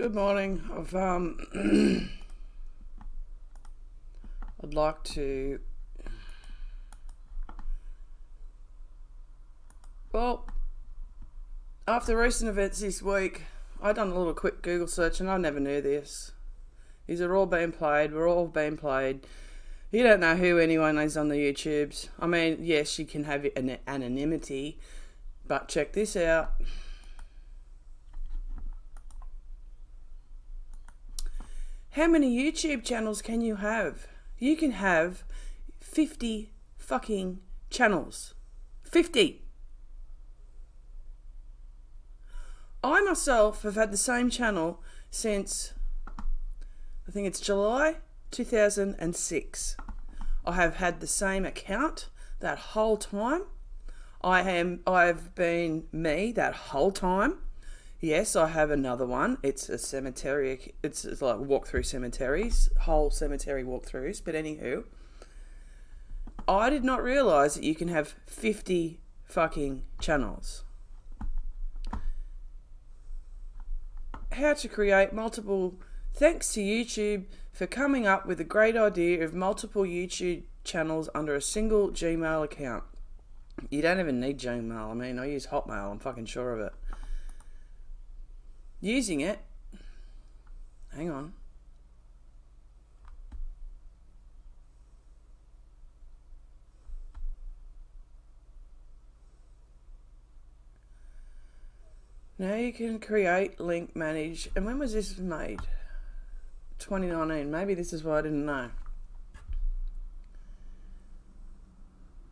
Good morning. I've um, I'd like to. Well, after recent events this week, I done a little quick Google search and I never knew this. These are all being played. We're all being played. You don't know who anyone is on the YouTubes. I mean, yes, you can have an anonymity, but check this out. How many YouTube channels can you have? You can have 50 fucking channels. 50. I myself have had the same channel since I think it's July 2006. I have had the same account that whole time. I am I've been me that whole time. Yes, I have another one. It's a cemetery. It's, it's like walk through cemeteries, whole cemetery walkthroughs. But anywho, I did not realize that you can have 50 fucking channels. How to create multiple. Thanks to YouTube for coming up with a great idea of multiple YouTube channels under a single Gmail account. You don't even need Gmail. I mean, I use Hotmail. I'm fucking sure of it using it. Hang on. Now you can create, link, manage. And when was this made? 2019. Maybe this is why I didn't know.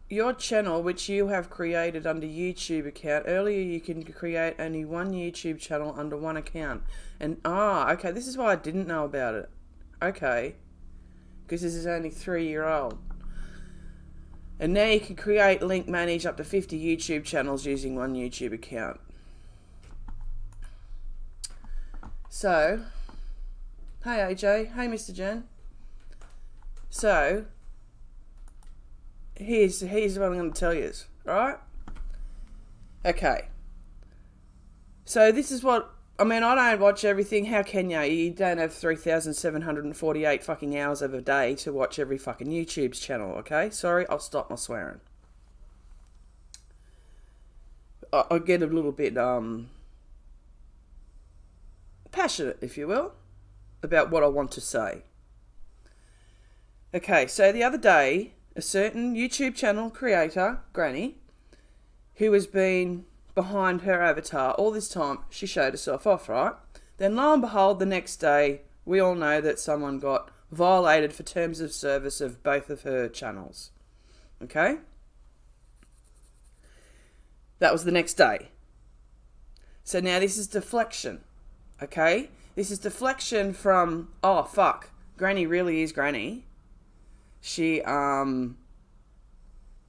Your channel, which you have created under YouTube account, earlier you can create only one YouTube channel under one account. And, ah, okay, this is why I didn't know about it. Okay. Because this is only three year old. And now you can create, link, manage up to 50 YouTube channels using one YouTube account. So, hey AJ, hey Mr. Jen. So, here's here's what I'm going to tell you, right? Okay. So this is what I mean. I don't watch everything. How can you? You don't have three thousand seven hundred and forty-eight fucking hours of a day to watch every fucking YouTube's channel. Okay, sorry, I'll stop my swearing. I, I get a little bit um passionate, if you will, about what I want to say. Okay, so the other day a certain YouTube channel creator, Granny, who has been behind her avatar all this time, she showed herself off, right? Then lo and behold, the next day, we all know that someone got violated for terms of service of both of her channels. Okay? That was the next day. So now this is deflection. Okay? This is deflection from, oh fuck, Granny really is Granny. She um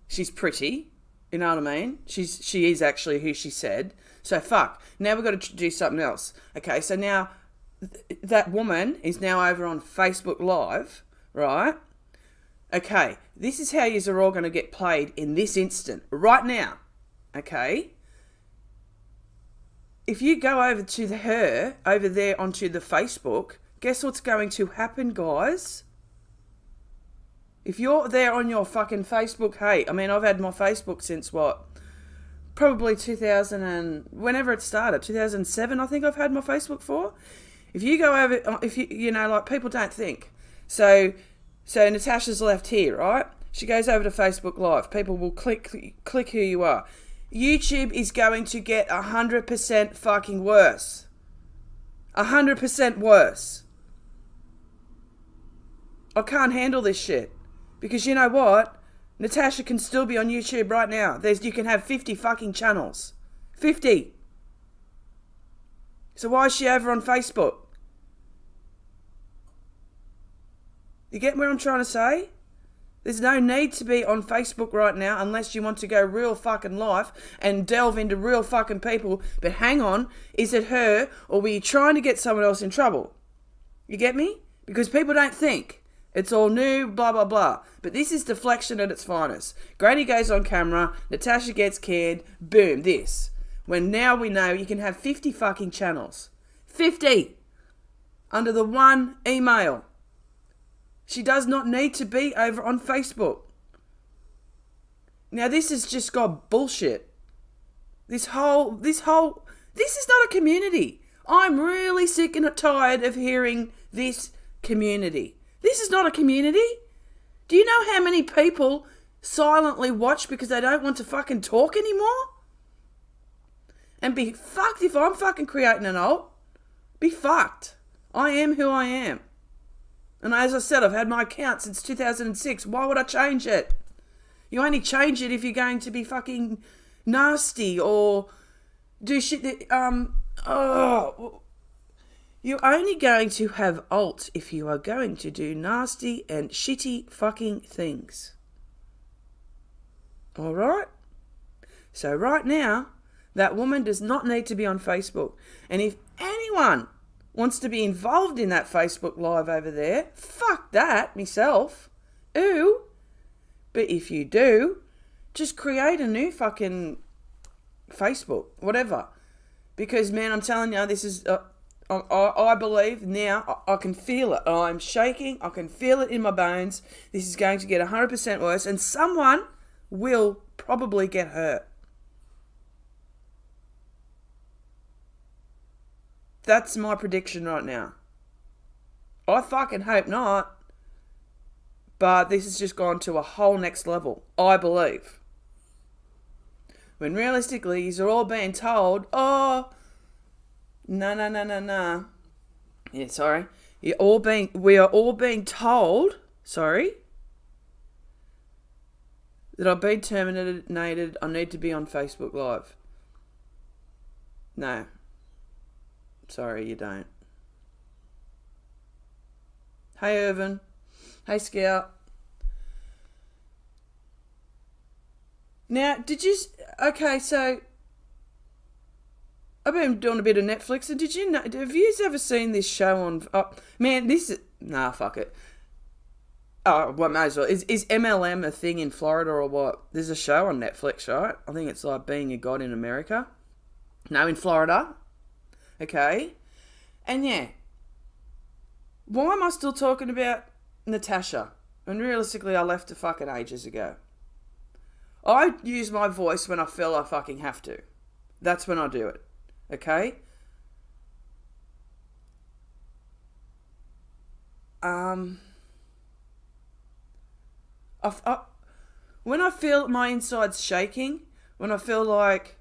she's pretty. You know what I mean? She's she is actually who she said. So fuck. Now we've got to do something else. Okay, so now th- that woman is now over on Facebook Live, right? Okay, this is how you are all going to get played in this instant, right now. Okay? If you go over to the, her, over there onto the Facebook, guess what's going to happen, guys? If you're there on your fucking Facebook, hey, I mean, I've had my Facebook since what? Probably 2000 and whenever it started, 2007, I think I've had my Facebook for. If you go over, uh, if you, you know, like people don't think. So, so Natasha's left here, right? She goes over to Facebook Live. People will click, click who you are. YouTube is going to get 100% fucking worse. 100% worse. I can't handle this shit. Because you know what? Natasha can still be on YouTube right now. There's you can have 50 fucking channels. 50. So why is she over on Facebook? You get what I'm trying to say? There's no need to be on Facebook right now unless you want to go real fucking life and delve into real fucking people. But hang on, is it her or were you trying to get someone else in trouble? You get me? Because people don't think. It's all new, blah, blah, blah. But this is deflection at its finest. Granny goes on camera, Natasha gets canned, boom, this. When now we know you can have 50 fucking channels. 50! under the one email. She does not need to be over on Facebook. Now this has just got bullshit. This whole this whole this is not a community. I'm really sick and tired of hearing this community. This is not a community. Do you know how many people silently watch because they don't want to fucking talk anymore? And be fucked if I'm fucking creating an alt. Be fucked. I am who I am. And as I said, I've had my account since 2006. Why would I change it? You only change it if you're going to be fucking nasty or do shit that, um, oh. You're only going to have alt if you are going to do nasty and shitty fucking things. Alright? So, right now, that woman does not need to be on Facebook. And if anyone wants to be involved in that Facebook Live over there, fuck that, myself. Ooh. But if you do, just create a new fucking Facebook, whatever. Because, man, I'm telling you, this is. Uh, I, I believe now, I, I can feel it. I'm shaking. I can feel it in my bones. This is going to get 100% worse, and someone will probably get hurt. That's my prediction right now. I fucking hope not. But this has just gone to a whole next level, I believe. When realistically, you're all being told, oh, no, no, no, no, no. Yeah, sorry. You're all being, we are all being told, sorry, that I've been terminated. I need to be on Facebook Live. No, Sorry, you don't. Hey, Irvin. Hey, Scout. Now, did you? Okay, so I've been doing a bit of Netflix, and did you know? Have you ever seen this show on? Oh, man, this is nah. Fuck it. Oh, well, may as well. Is is MLM a thing in Florida or what? There's a show on Netflix, right? I think it's like Being a God in America. No, in Florida. Okay. And yeah, why am I still talking about Natasha? When realistically, I left her fucking ages ago. I use my voice when I feel I fucking have to. That's when I do it. Okay? Um. I, I, when I feel my insides shaking, when I feel like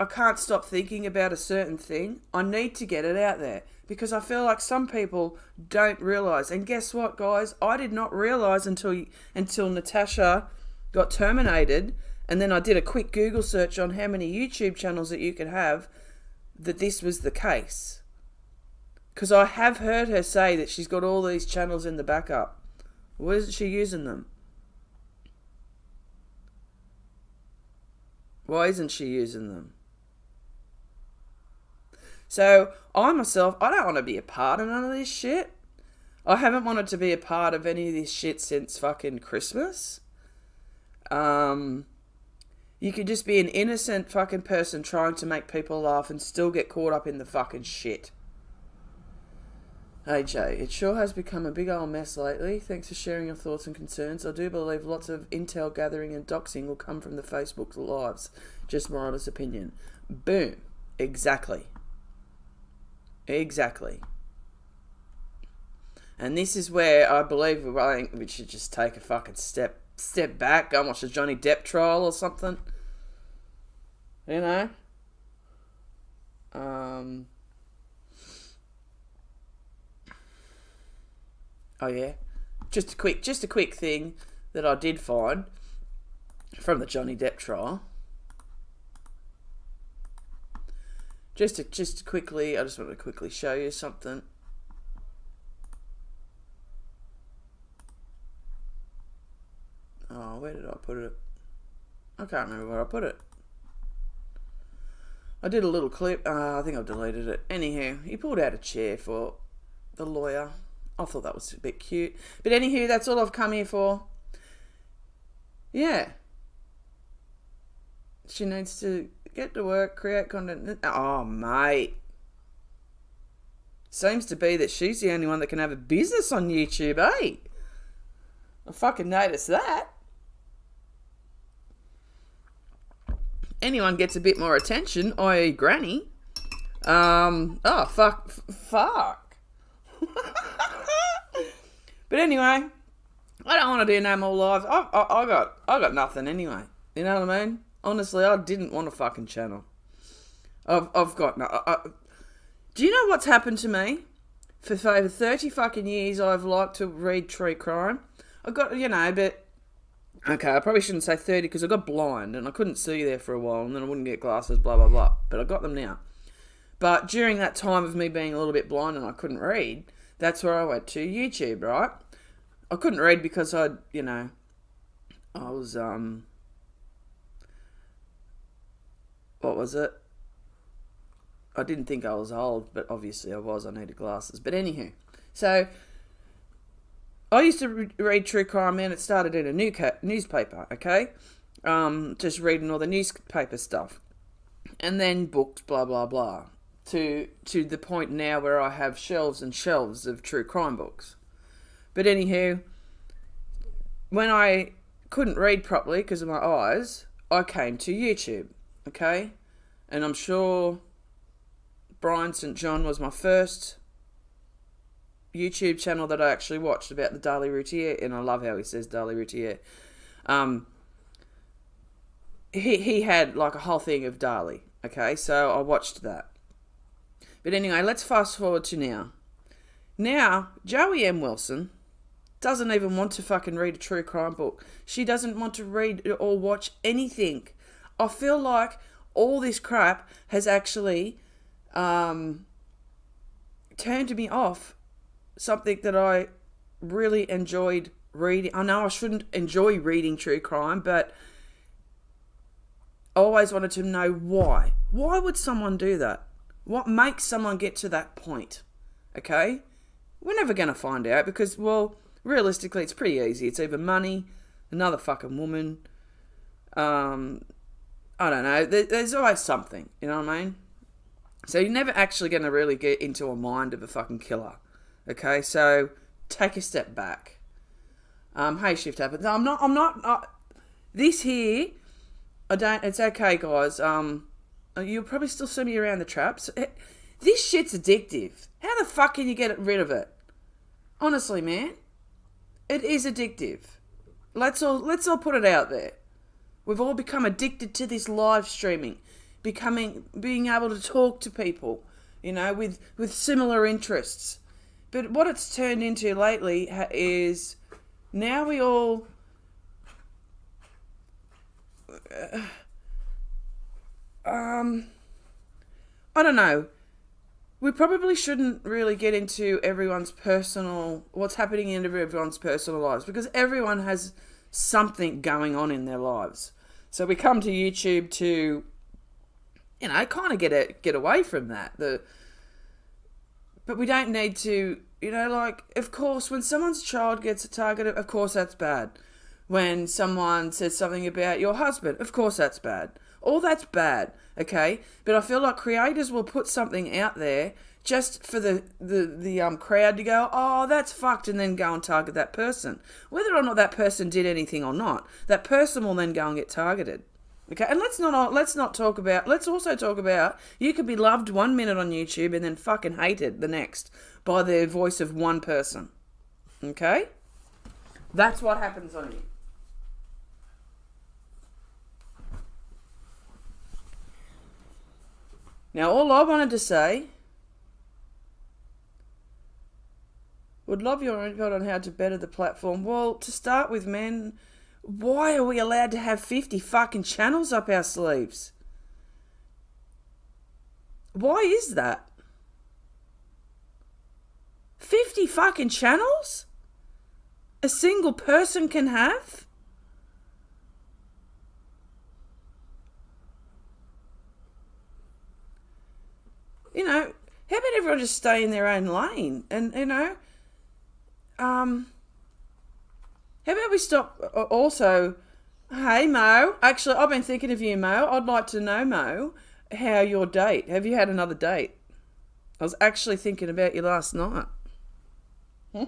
I can't stop thinking about a certain thing. I need to get it out there because I feel like some people don't realize. And guess what, guys? I did not realize until until Natasha got terminated, and then I did a quick Google search on how many YouTube channels that you could have that this was the case. Because I have heard her say that she's got all these channels in the backup. Why isn't she using them? Why isn't she using them? So I myself, I don't want to be a part of none of this shit. I haven't wanted to be a part of any of this shit since fucking Christmas. Um, you could just be an innocent fucking person trying to make people laugh and still get caught up in the fucking shit. Jay, it sure has become a big old mess lately. Thanks for sharing your thoughts and concerns. I do believe lots of intel gathering and doxing will come from the Facebook lives. Just my honest opinion. Boom. Exactly. Exactly. And this is where I believe I think we should just take a fucking step step back, go and watch a Johnny Depp trial or something. You know? Um Oh yeah. Just a quick just a quick thing that I did find from the Johnny Depp trial. Just to, just to quickly, I just want to quickly show you something. Oh, where did I put it? I can't remember where I put it. I did a little clip. Uh, I think I've deleted it. Anyhow, he pulled out a chair for the lawyer. I thought that was a bit cute. But anywho, that's all I've come here for. Yeah. She needs to get to work, create content. Oh, mate. seems to be that she's the only one that can have a business on YouTube, eh? I fucking noticed that. Anyone gets a bit more attention, i.e., Granny. Um, oh, fuck. Fuck. but anyway, I don't want to do no more lives. I, I, I got I got nothing anyway. You know what I mean? Honestly, I didn't want a fucking channel. I've I've got no. I, I, do you know what's happened to me? For over thirty fucking years, I've liked to read true crime. I got you know, but okay, I probably shouldn't say thirty because I got blind and I couldn't see there for a while, and then I wouldn't get glasses. Blah blah blah. But I got them now. But during that time of me being a little bit blind and I couldn't read, that's where I went to YouTube, right? I couldn't read because I, you know, I was um, what was it? I didn't think I was old, but obviously I was. I needed glasses. But anywho, so I used to re- read true crime, and it started in a new newspaper. Okay, um, just reading all the newspaper stuff, and then books, blah blah blah, to to the point now where I have shelves and shelves of true crime books. But anywho, when I couldn't read properly because of my eyes, I came to YouTube. Okay, and I'm sure Brian St. John was my first YouTube channel that I actually watched about the Darlie Routier, and I love how he says Daly Routier. Um, he he had like a whole thing of Dali. Okay, so I watched that. But anyway, let's fast forward to now. Now, Joey M. Wilson doesn't even want to fucking read a true crime book. She doesn't want to read or watch anything. I feel like all this crap has actually um, turned me off something that I really enjoyed reading. I know I shouldn't enjoy reading true crime, but I always wanted to know why. Why would someone do that? What makes someone get to that point? Okay? We're never going to find out because, well, realistically, it's pretty easy. It's either money, another fucking woman, um, I don't know. there's always something, you know what I mean? So you're never actually going to really get into a mind of a fucking killer. Okay, so take a step back. Um, hey, shift happens. I'm not. I'm not. Uh, this here, I don't. It's okay, guys. Um, you'll probably still see me around the traps. It, this shit's addictive. How the fuck can you get rid of it? Honestly, man, it is addictive. Let's all let's all put it out there. We've all become addicted to this live streaming, becoming being able to talk to people, you know, with with similar interests. But what it's turned into lately is now we all uh, um I don't know. We probably shouldn't really get into everyone's personal what's happening in everyone's personal lives because everyone has something going on in their lives. So we come to YouTube to, you know, kind of get it, get away from that. The, but we don't need to, you know, like of course when someone's child gets targeted, of course that's bad. When someone says something about your husband, of course that's bad. All that's bad, okay? But I feel like creators will put something out there just for the, the, the um, crowd to go, oh, that's fucked, and then go and target that person. Whether or not that person did anything or not, that person will then go and get targeted. Okay, and let's not let's not talk about. Let's also talk about you could be loved one minute on YouTube and then fucking hated the next by the voice of one person. Okay, that's what happens on you. Now, all I wanted to say Would love your input on how to better the platform. Well, to start with, man, why are we allowed to have 50 fucking channels up our sleeves? Why is that? 50 fucking channels? A single person can have? You know, how about everyone just stay in their own lane? And, you know, um, how about we stop? Uh, also, hey Mo, actually, I've been thinking of you, Mo. I'd like to know, Mo, how your date. Have you had another date? I was actually thinking about you last night.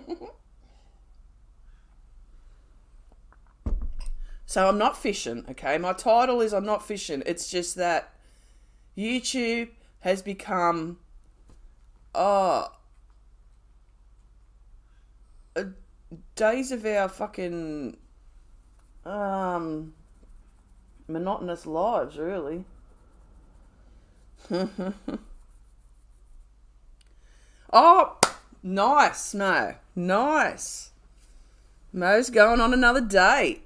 so I'm not fishing, okay? My title is I'm not fishing. It's just that YouTube has become oh days of our fucking um monotonous lives really. Oh nice mo. Nice. Mo's going on another date.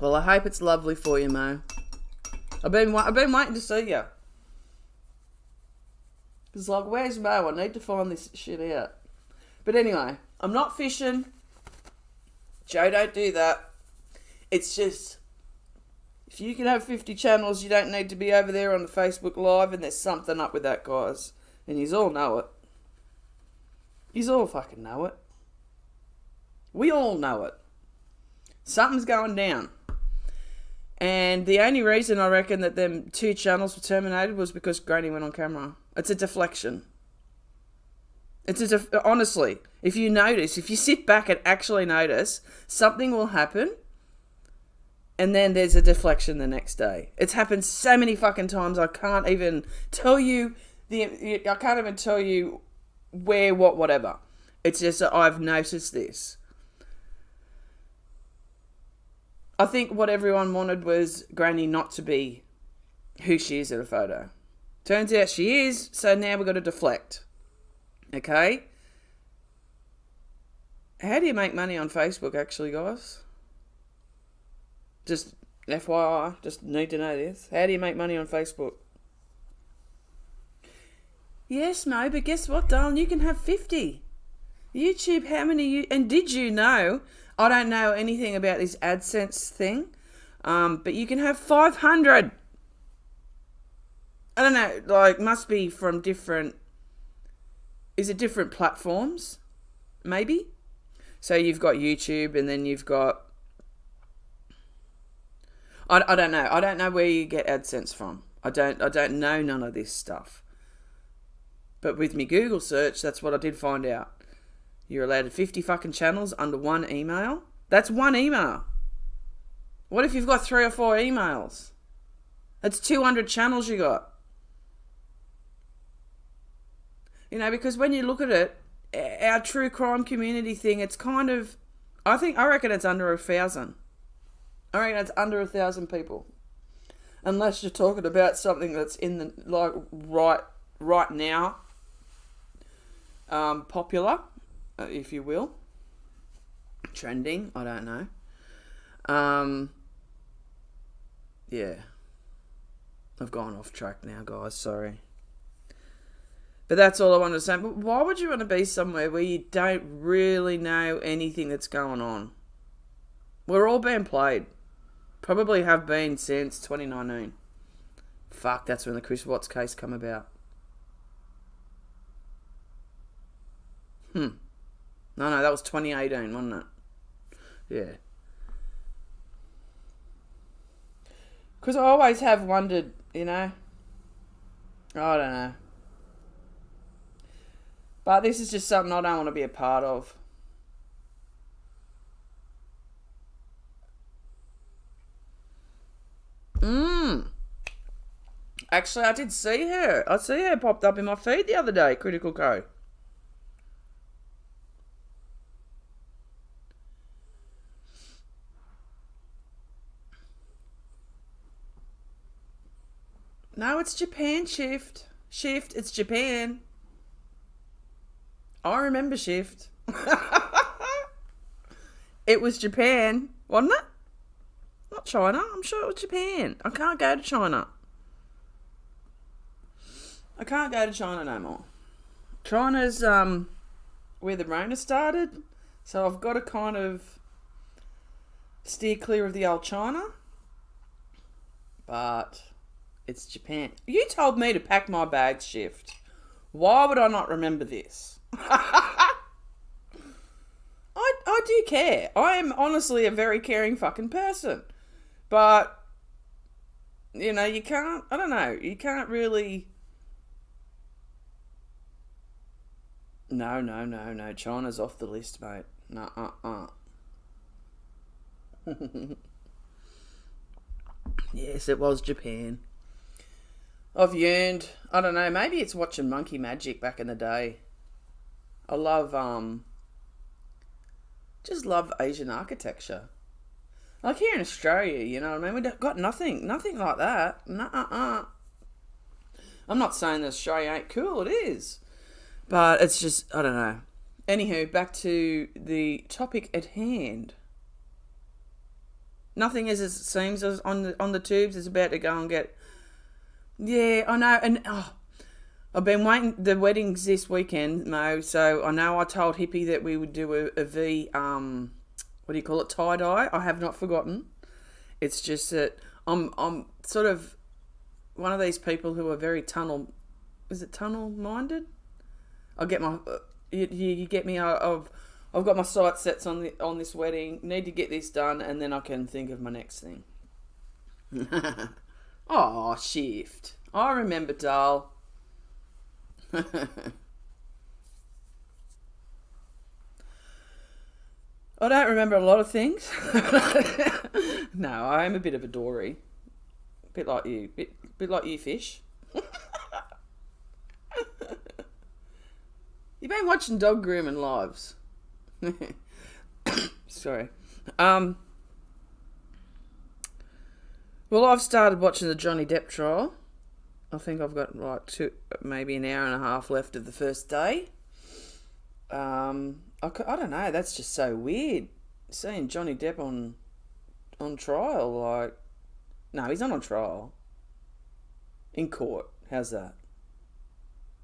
Well i hope it's lovely for you mo. I've been i've been waiting to see you it's like, where's Mo? I need to find this shit out. But anyway, I'm not fishing. Joe, don't do that. It's just, if you can have 50 channels, you don't need to be over there on the Facebook Live, and there's something up with that, guys. And you all know it. You all fucking know it. We all know it. Something's going down. And the only reason I reckon that them two channels were terminated was because Granny went on camera. It's a deflection. It's a def- honestly, if you notice, if you sit back and actually notice, something will happen and then there's a deflection the next day. It's happened so many fucking times I can't even tell you the I can't even tell you where what whatever. It's just I've noticed this. I think what everyone wanted was Granny not to be who she is in a photo. Turns out she is, so now we've got to deflect. Okay? How do you make money on Facebook, actually, guys? Just FYI, just need to know this. How do you make money on Facebook? Yes, Mo, but guess what, darling? You can have 50. YouTube, how many you. And did you know? I don't know anything about this AdSense thing, um, but you can have 500. I don't know, like, must be from different. Is it different platforms? Maybe? So you've got YouTube and then you've got. I, I don't know. I don't know where you get AdSense from. I don't I don't know none of this stuff. But with me Google search, that's what I did find out. You're allowed 50 fucking channels under one email. That's one email. What if you've got three or four emails? That's 200 channels you got. You know, because when you look at it, our true crime community thing, it's kind of, I think, I reckon it's under a thousand. I reckon it's under a thousand people. Unless you're talking about something that's in the, like, right, right now, um, popular, if you will. Trending, I don't know. Um, yeah. I've gone off track now, guys, sorry. But that's all I wanted to say. But why would you want to be somewhere where you don't really know anything that's going on? We're all being played. Probably have been since 2019. Fuck, that's when the Chris Watts case come about. Hmm. No, no, that was 2018, wasn't it? Yeah. Because I always have wondered, you know. I don't know. But this is just something I don't want to be a part of. Mmm. Actually, I did see her. I see her popped up in my feed the other day, Critical Co. No, it's Japan shift. Shift, it's Japan. I remember Shift. it was Japan, wasn't it? Not China. I'm sure it was Japan. I can't go to China. I can't go to China no more. China's um where the Rona started, so I've got to kind of steer clear of the old China. But it's Japan. You told me to pack my bags shift. Why would I not remember this? I, I do care. I am honestly a very caring fucking person. But you know, you can't. I don't know. You can't really. No, no, no, no. China's off the list, mate. No, uh, uh. yes, it was Japan. I've yearned. I don't know. Maybe it's watching Monkey Magic back in the day. I love um. Just love Asian architecture. Like here in Australia, you know what I mean? We've got nothing, nothing like that. Nuh-uh-uh. I'm not saying that Australia ain't cool. It is, but it's just I don't know. Anywho, back to the topic at hand. Nothing as it seems as on the on the tubes is about to go and get. Yeah, I know, and oh, I've been waiting. The wedding's this weekend, Mo. So I know I told Hippie that we would do a, a V um what do you call it tie dye. I have not forgotten. It's just that I'm I'm sort of one of these people who are very tunnel. Is it tunnel minded? I get my uh, you, you get me. I've I've got my sight sets on the on this wedding. Need to get this done, and then I can think of my next thing. oh, shift. I remember, doll. I don't remember a lot of things. no, I am a bit of a dory. A bit like you. Bit, bit like you, fish. You've been watching Dog Grooming Lives. Sorry. Um, well, I've started watching the Johnny Depp trial. I think I've got like two, maybe an hour and a half left of the first day. Um, I, I don't know. That's just so weird. Seeing Johnny Depp on on trial, like, no, he's not on trial. In court. How's that?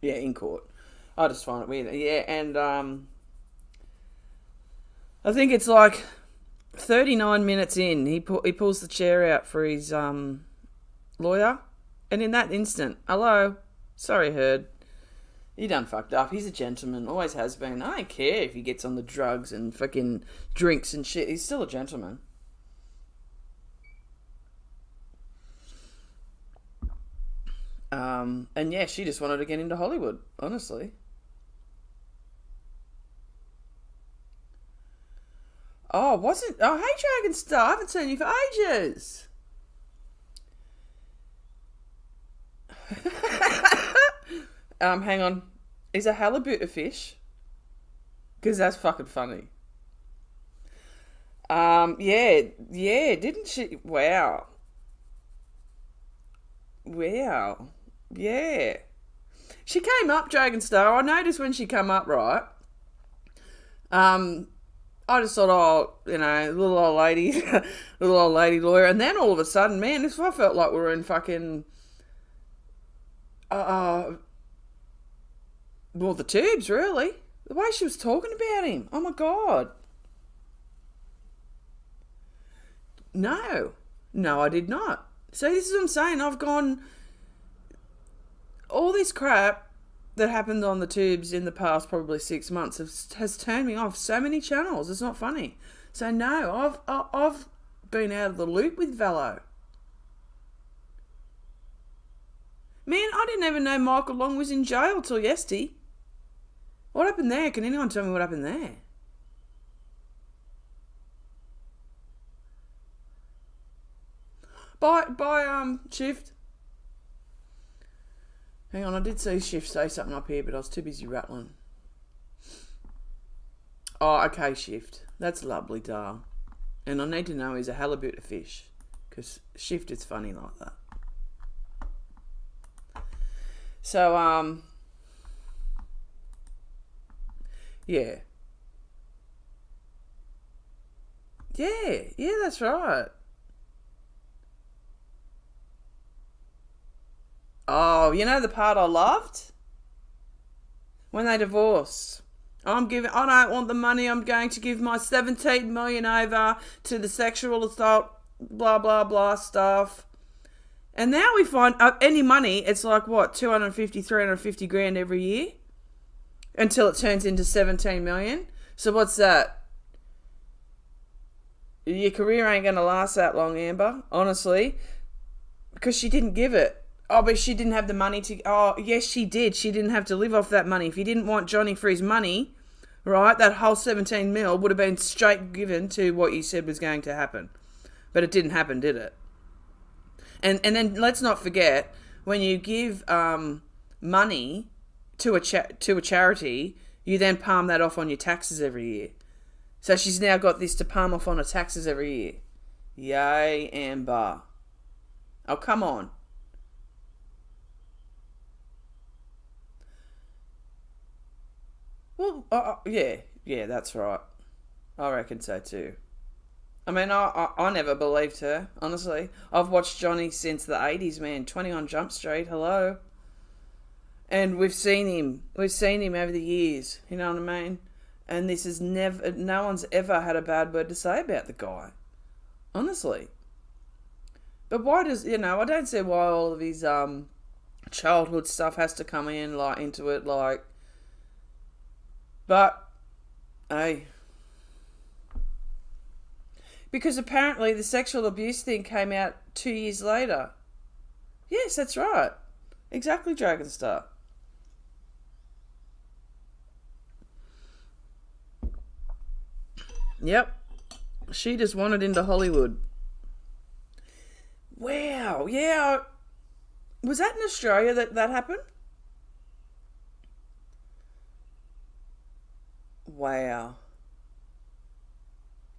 Yeah, in court. I just find it weird. Yeah, and um, I think it's like 39 minutes in, he pu- he pulls the chair out for his um, lawyer, and in that instant, hello, sorry, Heard. He done fucked up. He's a gentleman, always has been. I don't care if he gets on the drugs and fucking drinks and shit. He's still a gentleman. Um, and yeah, she just wanted to get into Hollywood, honestly. Oh, wasn't. Oh, hey, Dragon Star. I haven't seen you for ages. Um, hang on. Is a halibut a fish? Because that's fucking funny. Um, yeah, yeah, didn't she? Wow. Wow. Yeah. She came up, Dragon Star. I noticed when she come up, right? Um, I just thought, oh, you know, little old lady, little old lady lawyer. And then all of a sudden, man, this I felt like we were in fucking uh, well, the tubes, really. The way she was talking about him. Oh my God. No. No, I did not. See, this is what I'm saying. I've gone. All this crap that happened on the tubes in the past probably six months has, has turned me off so many channels. It's not funny. So, no, I've, I've been out of the loop with Velo. Man, I didn't even know Michael Long was in jail till yesterday. What happened there? Can anyone tell me what happened there? By by um shift. Hang on, I did see shift say something up here, but I was too busy rattling. Oh, okay, shift. That's lovely, dar. And I need to know is a halibut a fish? Because shift is funny like that. So um Yeah. Yeah, yeah, that's right. Oh, you know the part I loved? When they divorced. I'm giving I don't want the money, I'm going to give my 17 million over to the sexual assault blah blah blah stuff. And now we find uh, any money, it's like what, 250, 350 grand every year? until it turns into 17 million. So what's that? Your career ain't going to last that long, Amber, honestly. because she didn't give it. Oh, but she didn't have the money to. Oh, yes, she did. She didn't have to live off that money. If you didn't want Johnny for his money, right, that whole 17 mil would have been straight given to what you said was going to happen. But it didn't happen, did it? And and then let's not forget when you give um, money to a cha- to a charity, you then palm that off on your taxes every year. So she's now got this to palm off on her taxes every year. Yay, Amber. Oh, come on. Well, uh, uh, yeah, yeah, that's right. I reckon so too. I mean, I, I, I never believed her, honestly. I've watched Johnny since the 80s, man. 21 Jump Street, hello. And we've seen him. We've seen him over the years, you know what I mean? And this is never, no one's ever had a bad word to say about the guy. Honestly. But why does, you know, I don't see why all of his um, childhood stuff has to come in, like, into it, like, but, hey. Because apparently the sexual abuse thing came out two years later. Yes, that's right. Exactly, Dragonstar. Yep. She just wanted into Hollywood. Wow. Yeah. Was that in Australia that that happened? Wow.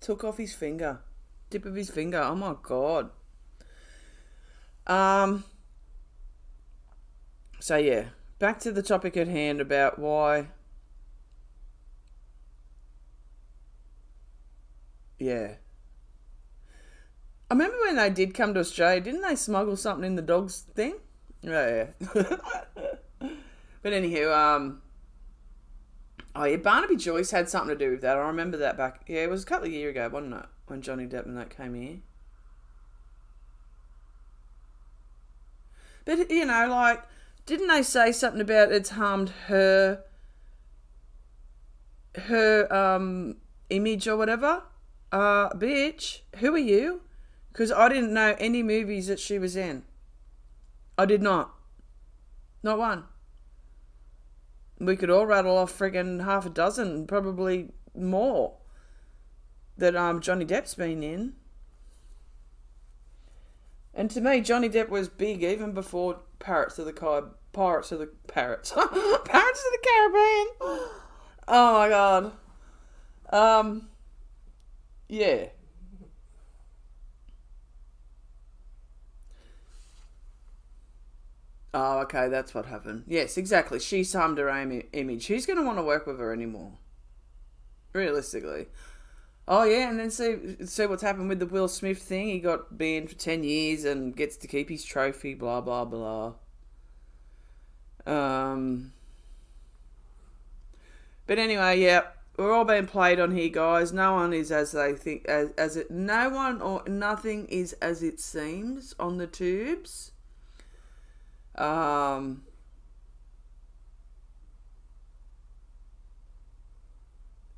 Took off his finger. Tip of his finger. Oh my god. Um so yeah, back to the topic at hand about why Yeah. I remember when they did come to Australia, didn't they smuggle something in the dog's thing? Yeah, yeah. but anywho, um Oh yeah, Barnaby Joyce had something to do with that. I remember that back. Yeah, it was a couple of years ago, wasn't it? When Johnny Depp and that came here. But you know, like, didn't they say something about it's harmed her, her um image or whatever? Uh, bitch, who are you? Because I didn't know any movies that she was in. I did not. Not one we could all rattle off friggin' half a dozen, probably more, that um Johnny Depp's been in. And to me, Johnny Depp was big even before Pirates of the Car- Pirates of the Parrots, Pirates of the Caribbean. Oh my god. Um. Yeah. Oh, okay, that's what happened. Yes, exactly. She harmed her own image. Who's going to want to work with her anymore? Realistically. Oh yeah, and then see see what's happened with the Will Smith thing. He got banned for ten years and gets to keep his trophy. Blah blah blah. Um. But anyway, yeah, we're all being played on here, guys. No one is as they think as as it. No one or nothing is as it seems on the tubes. Um,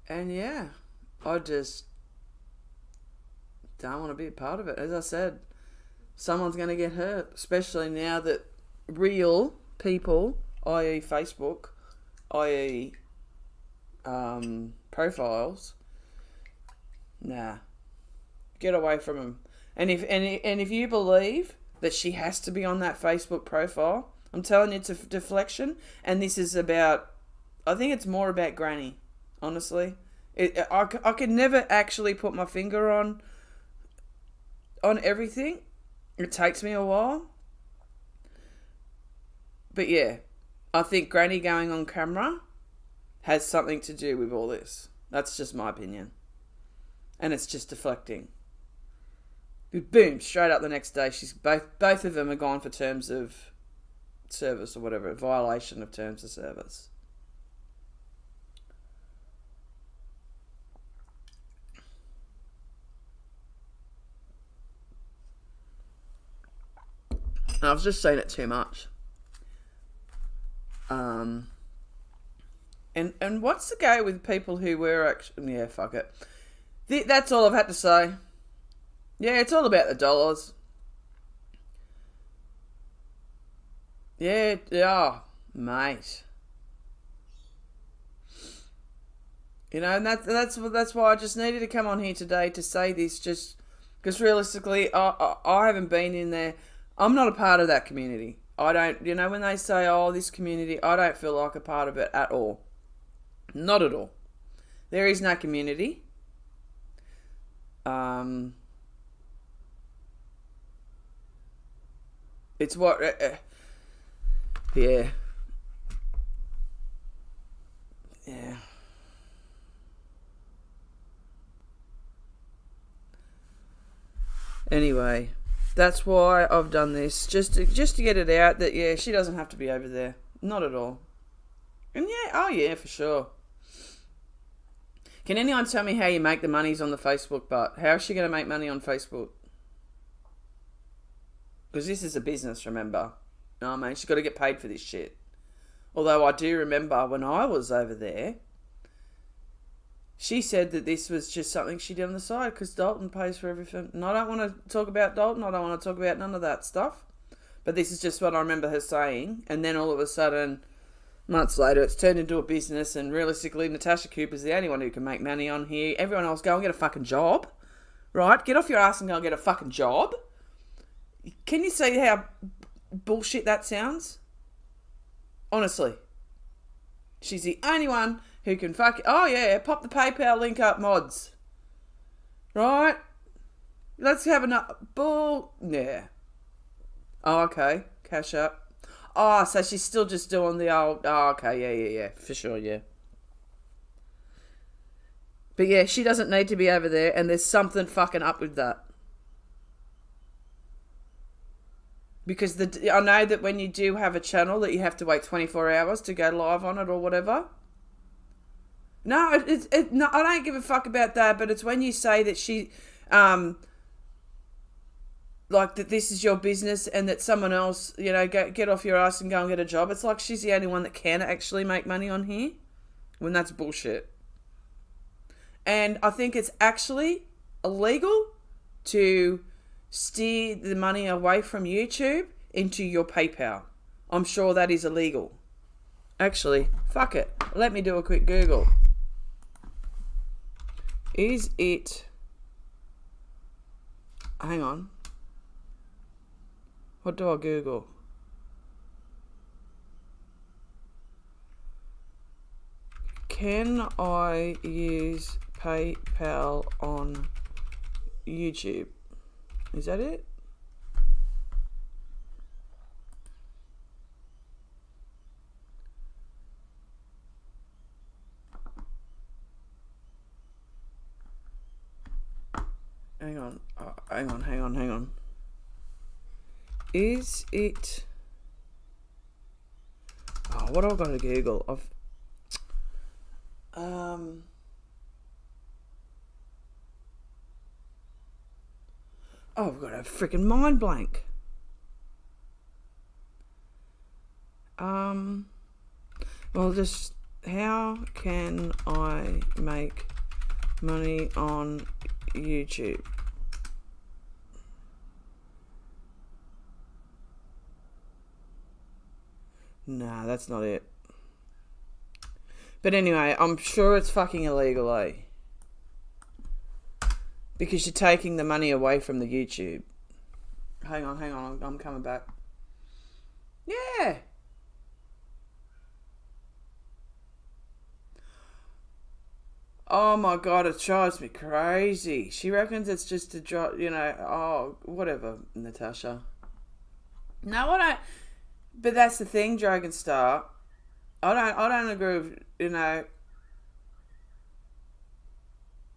and yeah, I just don't want to be a part of it. As I said, someone's going to get hurt, especially now that real people, i.e., Facebook, i.e., um, profiles, nah, get away from them. And if and, and if you believe that she has to be on that Facebook profile. I'm telling you, it's a deflection, and this is about. I think it's more about Granny, honestly. It, I, I can never actually put my finger on on everything. It takes me a while. But yeah, I think Granny going on camera has something to do with all this. That's just my opinion. And it's just deflecting boom, straight up the next day, she's both both of them are gone for terms of service or whatever, violation of terms of service. And I've just seen it too much. Um, and and what's the go with people who were actually yeah fuck it. that's all I've had to say. Yeah, it's all about the dollars. Yeah, yeah, mate. You know, and that, that's that's why I just needed to come on here today to say this, just because realistically, I, I, I haven't been in there. I'm not a part of that community. I don't, you know, when they say, "Oh, this community," I don't feel like a part of it at all. Not at all. There is no community. Um, it's what, uh, uh, yeah, yeah. Anyway, that's why I've done this just to, just to get it out that yeah, she doesn't have to be over there, not at all. And yeah, oh yeah, for sure. Can anyone tell me how you make the monies on the Facebook but How is she going to make money on Facebook? Because this is a business, remember? No, mate, she's got to get paid for this shit. Although I do remember when I was over there, she said that this was just something she did on the side because Dalton pays for everything. And I don't want to talk about Dalton. I don't want to talk about none of that stuff. But this is just what I remember her saying. And then all of a sudden, months later, it's turned into a business. And realistically, Natasha Cooper's the only one who can make money on here. Everyone else, go and get a fucking job. Right? Get off your ass and go and get a fucking job. Can you see how bullshit that sounds? Honestly. She's the only one who can fuck. Oh yeah, pop the PayPal link up, mods. Right? Let's have a bull. Yeah. Oh, okay. Cash up. Oh, so she's still just doing the old. Oh, okay. Yeah, yeah, yeah. For sure. Yeah. But yeah, she doesn't need to be over there, and there's something fucking up with that. Because the I know that when you do have a channel that you have to wait 24 hours to go live on it or whatever. No, it's it, no, I don't give a fuck about that. But it's when you say that she, um, like that this is your business and that someone else, you know, get get off your ass and go and get a job. It's like she's the only one that can actually make money on here, when that's bullshit. And I think it's actually illegal to steer the money away from YouTube into your PayPal. I'm sure that is illegal. Actually, fuck it. Let me do a quick Google. Is it... Hang on. What do I Google? Can I use PayPal on YouTube? Is that it? hang on, uh, hang on, hang on, hang on. Is it? Oh, what have I got to Google? I've um. Oh, I've got a freaking mind blank. Um. Well, just how can I make money on YouTube. Nah, that's not it. But anyway, I'm sure it's fucking illegal, eh? Because you're taking the money away from the YouTube. Hang on, hang on, I'm, coming back. Yeah. Oh my god, it drives me crazy. She reckons it's just a drop, you know, oh, whatever, Natasha. No, I don't. But that's the thing, Dragon Star. I don't, I don't agree with, you know.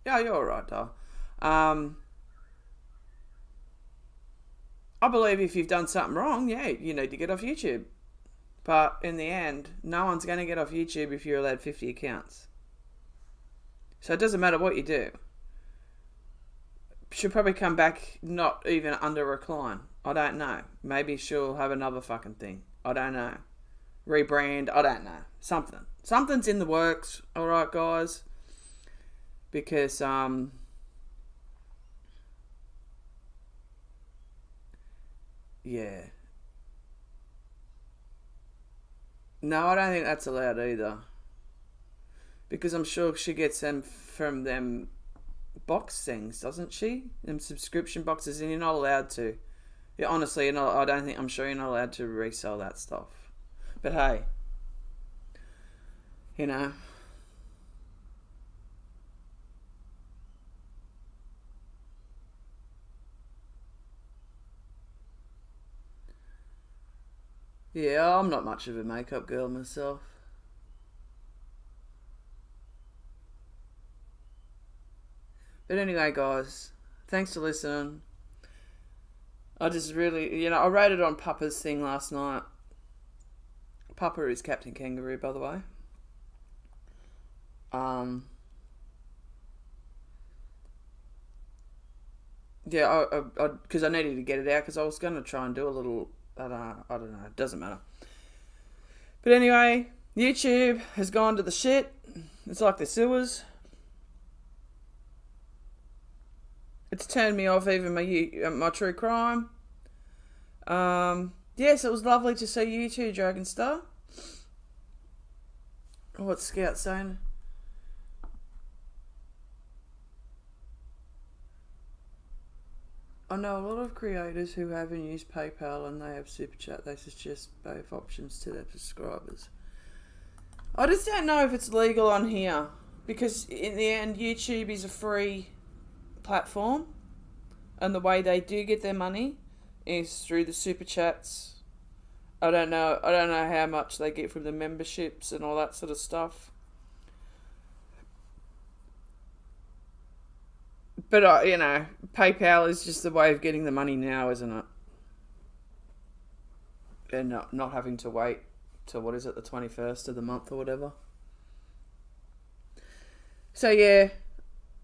Yeah, you're alright, doll. Um, I believe if you've done something wrong, yeah, you need to get off YouTube. But in the end, no one's going to get off YouTube if you're allowed 50 accounts. So it doesn't matter what you do. She'll probably come back not even under recline. I don't know. Maybe she'll have another fucking thing. I don't know. Rebrand. I don't know. Something. Something's in the works. All right, guys. Because um. Yeah. No, I don't think that's allowed either. Because I'm sure she gets them from them box things, doesn't she? Them subscription boxes, and you're not allowed to. Yeah, honestly, you're I don't think I'm sure you're not allowed to resell that stuff. But hey, you know. Yeah, I'm not much of a makeup girl myself. But anyway, guys, thanks for listening. I just really, you know, I rated on Papa's thing last night. Papa is Captain Kangaroo, by the way. Um, yeah, I because I, I, I, needed to get it out because I was going to try and do a little. I don't, know, I don't know. It doesn't matter. But anyway, YouTube has gone to the shit. It's like the sewers. It's turned me off even my uh, my true crime. Um, yes, it was lovely to see you too, Dragon Star. What's Scout saying? I know a lot of creators who haven't used PayPal and they have Super Chat. They suggest both options to their subscribers. I just don't know if it's legal on here because in the end, YouTube is a free platform, and the way they do get their money is through the super chats. I don't know. I don't know how much they get from the memberships and all that sort of stuff. But uh, you know, PayPal is just the way of getting the money now, isn't it? And not not having to wait till what is it, the twenty first of the month or whatever. So yeah,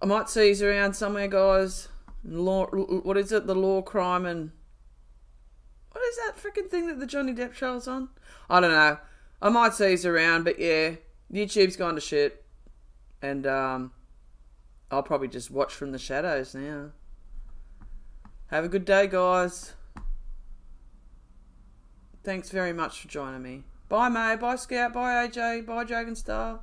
I might see you around somewhere, guys. Law, what is it? The law, crime, and what is that freaking thing that the Johnny Depp show's on? I don't know. I might see you around, but yeah, YouTube's gone to shit, and um, I'll probably just watch from the shadows now. Have a good day, guys. Thanks very much for joining me. Bye, May. Bye, Scout. Bye, AJ. Bye, Dragonstar.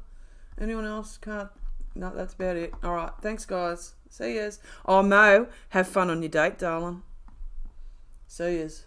Anyone else? Can't no, that's about it. All right. Thanks, guys. See yous. Oh, Mo, have fun on your date, darling. See yous.